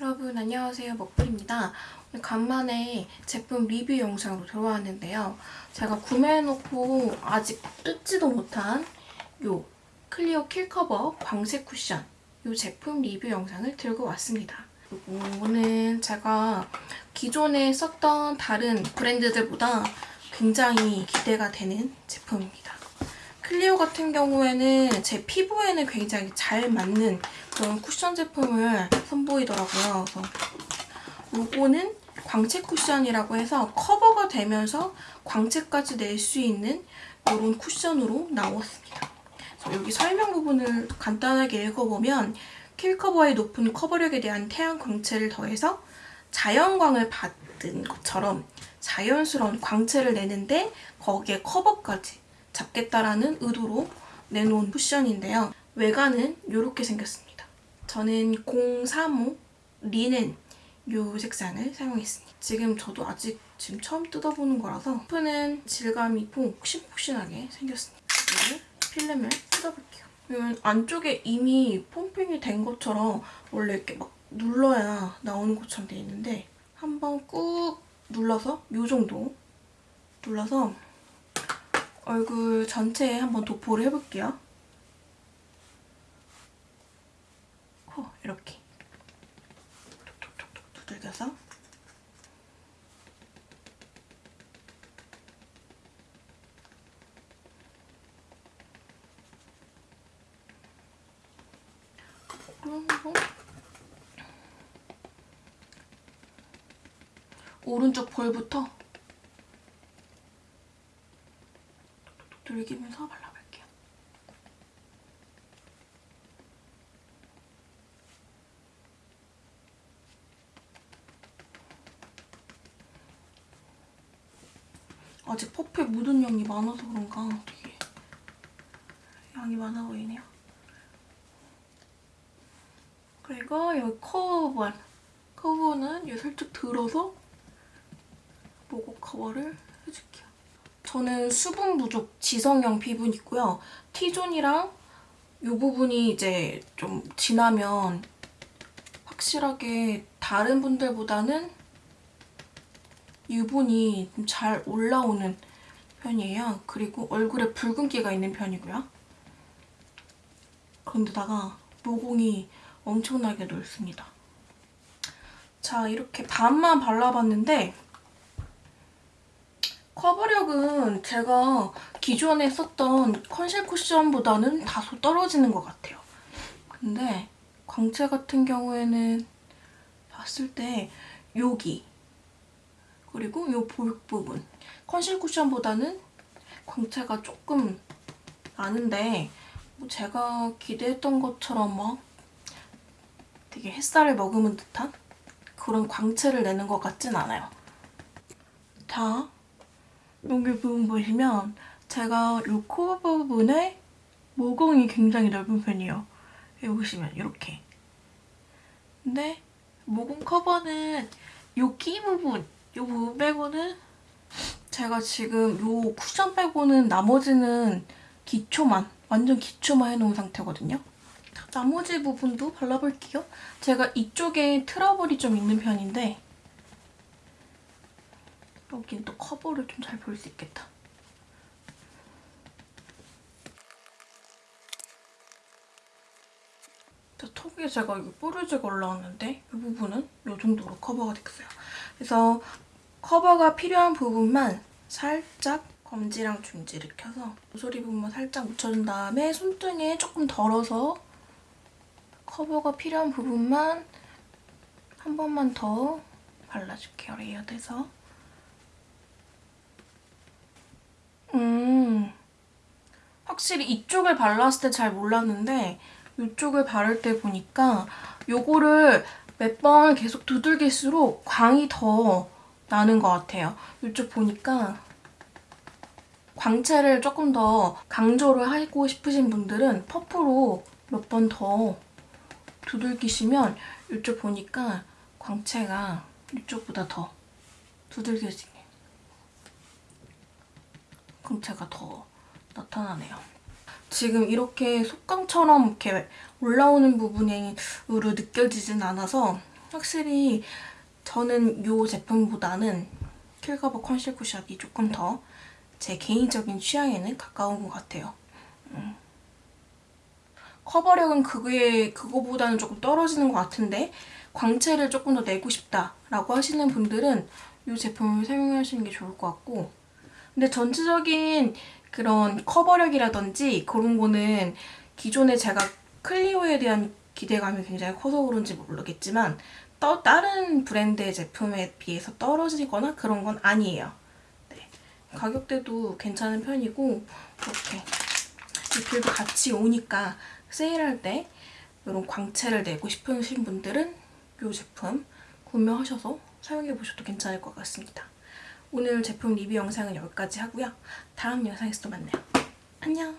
여러분 안녕하세요. 먹불입니다. 오늘 간만에 제품 리뷰 영상으로 들어왔는데요. 제가 구매해놓고 아직 뜯지도 못한 요 클리오 킬커버 광채 쿠션 이 제품 리뷰 영상을 들고 왔습니다. 이거는 제가 기존에 썼던 다른 브랜드들보다 굉장히 기대가 되는 제품입니다 클리오 같은 경우에는 제 피부에는 굉장히 잘 맞는 그런 쿠션 제품을 선보이더라고요. 그래서 요거는 광채 쿠션이라고 해서 커버가 되면서 광채까지 낼 수 있는 이런 쿠션으로 나왔습니다. 여기 설명 부분을 간단하게 읽어보면 킬커버의 높은 커버력에 대한 태양 광채를 더해서 자연광을 받은 것처럼 자연스러운 광채를 내는데 거기에 커버까지 잡겠다라는 의도로 내놓은 쿠션인데요. 외관은 이렇게 생겼습니다. 저는 035 리넨 이 색상을 사용했습니다. 지금 저도 아직 지금 처음 뜯어보는 거라서 스프는 질감이 있고 푹신푹신하게 생겼습니다. 필름을 뜯어볼게요. 이건 안쪽에 이미 폼핑이 된 것처럼 원래 이렇게 막 눌러야 나오는 것처럼 돼 있는데 한번 꾹 눌러서 이 정도 눌러서 얼굴 전체에 한번 도포를 해볼게요. 코 이렇게. 톡톡톡톡 두들겨서. 오른쪽 볼부터 돌기면서 발라볼게요. 아직 퍼프에 묻은 양이 많아서 그런가 되게 양이 많아 보이네요. 그리고 여기 커버 커버는 이 살짝 들어서 모공 커버를 해줄게요. 저는 수분 부족 지성형 피부이고요. T존이랑 이 부분이 이제 좀 지나면 확실하게 다른 분들보다는 유분이 좀 잘 올라오는 편이에요. 그리고 얼굴에 붉은기가 있는 편이고요. 그런데다가 모공이 엄청나게 넓습니다. 자, 이렇게 반만 발라봤는데 커버력은 제가 기존에 썼던 컨실 쿠션보다는 다소 떨어지는 것 같아요. 근데 광채 같은 경우에는 봤을 때 여기 그리고 이 볼 부분 컨실 쿠션보다는 광채가 조금 나는데 뭐 제가 기대했던 것처럼 막 되게 햇살을 머금은 듯한 그런 광채를 내는 것 같진 않아요. 자, 여기 부분 보시면 제가 이 코 부분에 모공이 굉장히 넓은 편이에요. 여기 보시면 이렇게. 근데 모공 커버는 이키 부분, 이 부분 빼고는 제가 지금 이 쿠션 빼고는 나머지는 기초만, 완전 기초만 해놓은 상태거든요. 나머지 부분도 발라볼게요. 제가 이쪽에 트러블이 좀 있는 편인데 여긴 또 커버를 좀 잘 볼 수 있겠다. 턱에 제가 이거 뾰루지가 올라왔는데 이 부분은 이 정도로 커버가 됐어요. 그래서 커버가 필요한 부분만 살짝 검지랑 중지를 켜서 모서리 부분만 살짝 묻혀준 다음에 손등에 조금 덜어서 커버가 필요한 부분만 한 번만 더 발라줄게요, 레이어드해서. 음, 확실히 이쪽을 발랐을 때 잘 몰랐는데 이쪽을 바를 때 보니까 요거를 몇 번 계속 두들길수록 광이 더 나는 것 같아요. 이쪽 보니까 광채를 조금 더 강조를 하고 싶으신 분들은 퍼프로 몇 번 더 두들기시면 이쪽 보니까 광채가 이쪽보다 더 두들겨지게 광채가 더 나타나네요. 지금 이렇게 속광처럼 이렇게 올라오는 부분이 으로 느껴지진 않아서 확실히 저는 이 제품보다는 킬커버 컨실 쿠션이 조금 더 제 개인적인 취향에는 가까운 것 같아요. 음. 커버력은 그게 그거보다는 조금 떨어지는 것 같은데 광채를 조금 더 내고 싶다라고 하시는 분들은 이 제품을 사용하시는 게 좋을 것 같고 근데 전체적인 그런 커버력이라든지 그런 거는 기존에 제가 클리오에 대한 기대감이 굉장히 커서 그런지 모르겠지만 또 다른 브랜드의 제품에 비해서 떨어지거나 그런 건 아니에요. 네. 가격대도 괜찮은 편이고 이렇게 리필도 같이 오니까 세일할 때 이런 광채를 내고 싶으신 분들은 이 제품 구매하셔서 사용해보셔도 괜찮을 것 같습니다. 오늘 제품 리뷰 영상은 여기까지 하고요. 다음 영상에서 또 만나요. 안녕!